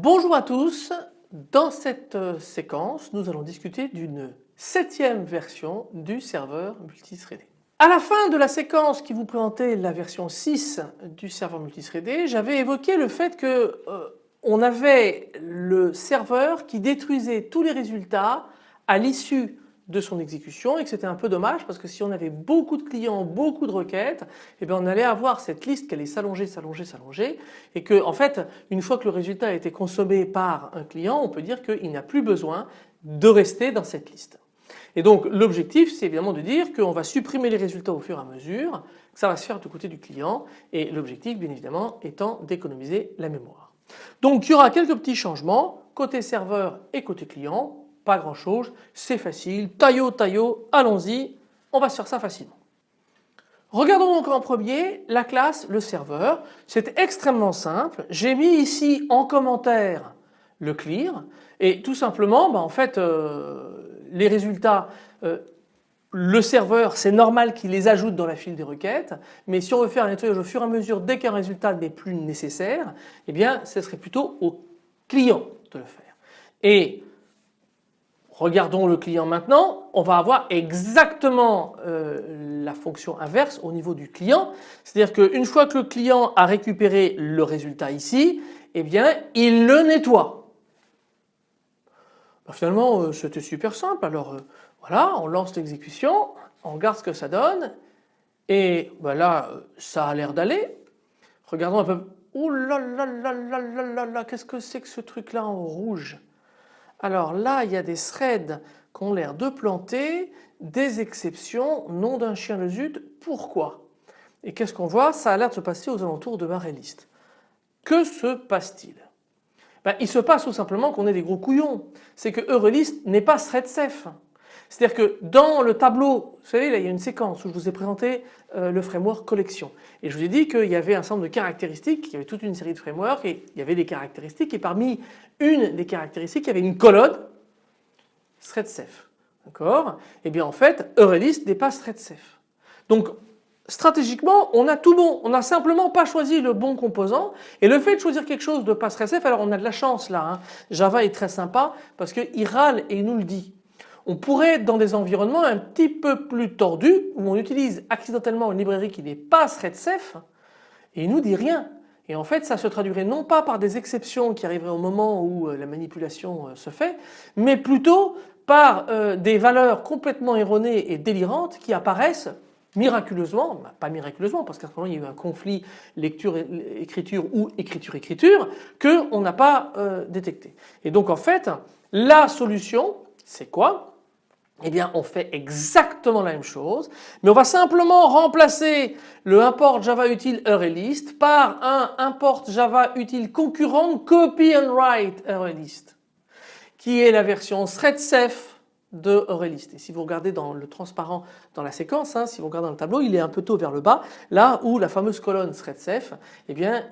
Bonjour à tous, dans cette euh, séquence nous allons discuter d'une septième version du serveur multithreadé. À la fin de la séquence qui vous présentait la version 6 du serveur multithreadé, j'avais évoqué le fait que euh, on avait le serveur qui détruisait tous les résultats à l'issue de son exécution et que c'était un peu dommage parce que si on avait beaucoup de clients, beaucoup de requêtes, eh bien on allait avoir cette liste qui allait s'allonger, s'allonger, s'allonger et que en fait une fois que le résultat a été consommé par un client, on peut dire qu'il n'a plus besoin de rester dans cette liste. Et donc l'objectif c'est évidemment de dire qu'on va supprimer les résultats au fur et à mesure, que ça va se faire du côté du client et l'objectif bien évidemment étant d'économiser la mémoire. Donc il y aura quelques petits changements côté serveur et côté client pas grand chose, c'est facile, taillot, taillot, allons-y, on va se faire ça facilement. Regardons donc en premier la classe le serveur, c'est extrêmement simple, j'ai mis ici en commentaire le clear et tout simplement bah, en fait euh, les résultats euh, le serveur c'est normal qu'il les ajoute dans la file des requêtes mais si on veut faire un nettoyage au fur et à mesure dès qu'un résultat n'est plus nécessaire eh bien ce serait plutôt au client de le faire. Et Regardons le client maintenant, on va avoir exactement euh, la fonction inverse au niveau du client. C'est-à-dire qu'une fois que le client a récupéré le résultat ici, eh bien il le nettoie. Ben, finalement euh, c'était super simple. Alors euh, voilà, on lance l'exécution, on regarde ce que ça donne et ben là ça a l'air d'aller. Regardons un peu. Oh là là là là là là là, qu'est-ce que c'est que ce truc là en rouge? Alors là, il y a des threads qui ont l'air de planter, des exceptions, nom d'un chien de zut, pourquoi? Et qu'est-ce qu'on voit? Ça a l'air de se passer aux alentours de liste. Que se passe-t-il? Ben, Il se passe tout simplement qu'on est des gros couillons. C'est que Eurelist n'est pas thread safe. C'est-à-dire que dans le tableau, vous savez là il y a une séquence où je vous ai présenté euh, le framework collection et je vous ai dit qu'il y avait un certain nombre de caractéristiques, il y avait toute une série de frameworks et il y avait des caractéristiques et parmi une des caractéristiques il y avait une colonne thread safe. D'accord? Et eh bien en fait Eurelist n'est pas thread safe. Donc stratégiquement on a tout bon, on n'a simplement pas choisi le bon composant et le fait de choisir quelque chose de pas thread safe alors on a de la chance là. Hein. Java est très sympa parce qu'il râle et il nous le dit. On pourrait être dans des environnements un petit peu plus tordus où on utilise accidentellement une librairie qui n'est pas thread safe et il nous dit rien. Et en fait ça se traduirait non pas par des exceptions qui arriveraient au moment où euh, la manipulation euh, se fait mais plutôt par euh, des valeurs complètement erronées et délirantes qui apparaissent miraculeusement, bah, pas miraculeusement parce qu'à ce moment il y a eu un conflit lecture-écriture ou écriture-écriture qu'on n'a pas détecté. Et donc en fait la solution c'est quoi? Eh bien on fait exactement la même chose mais on va simplement remplacer le import java util arraylist par un import java util concurrent copy and write arraylist qui est la version threadsafe de arraylist et si vous regardez dans le transparent dans la séquence, hein, si vous regardez dans le tableau il est un peu tôt vers le bas là où la fameuse colonne threadsafe eh bien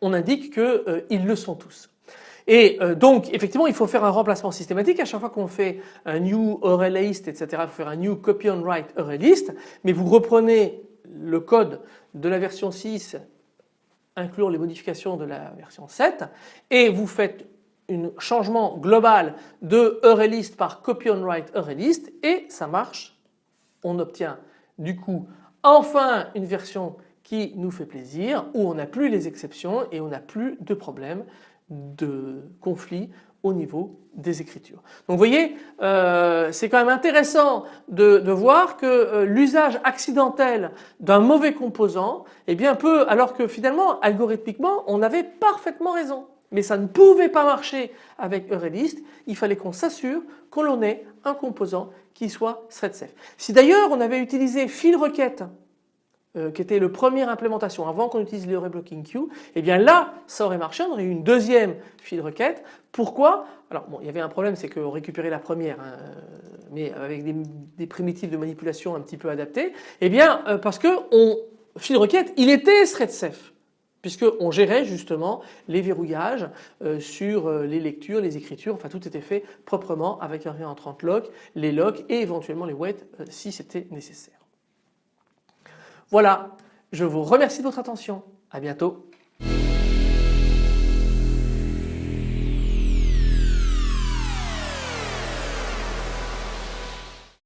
on indique qu'ils euh, le sont tous. Et euh, donc effectivement il faut faire un remplacement systématique à chaque fois qu'on fait un new array list etc. Il faut faire un new copy on write array list mais vous reprenez le code de la version 6 inclure les modifications de la version 7 et vous faites un changement global de array list par copy on write array list et ça marche. On obtient du coup enfin une version qui nous fait plaisir où on n'a plus les exceptions et on n'a plus de problème de conflits au niveau des écritures. Donc vous voyez, euh, c'est quand même intéressant de, voir que euh, l'usage accidentel d'un mauvais composant est bien peu, alors que finalement algorithmiquement on avait parfaitement raison. Mais ça ne pouvait pas marcher avec Eurelist, il fallait qu'on s'assure qu'on ait un composant qui soit thread safe. Si d'ailleurs on avait utilisé fil requête euh, qui était le première implémentation avant qu'on utilise le reblocking queue, et eh bien là ça aurait marché, on aurait eu une deuxième file requête. Pourquoi? Alors bon il y avait un problème c'est qu'on récupérait la première hein, mais avec des, primitives de manipulation un petit peu adaptées. Eh bien euh, parce que on, file requête il était thread safe puisqu'on gérait justement les verrouillages euh, sur les lectures, les écritures, enfin tout était fait proprement avec un réentrant lock, les locks et éventuellement les wait si c'était nécessaire. Voilà, je vous remercie de votre attention. À bientôt.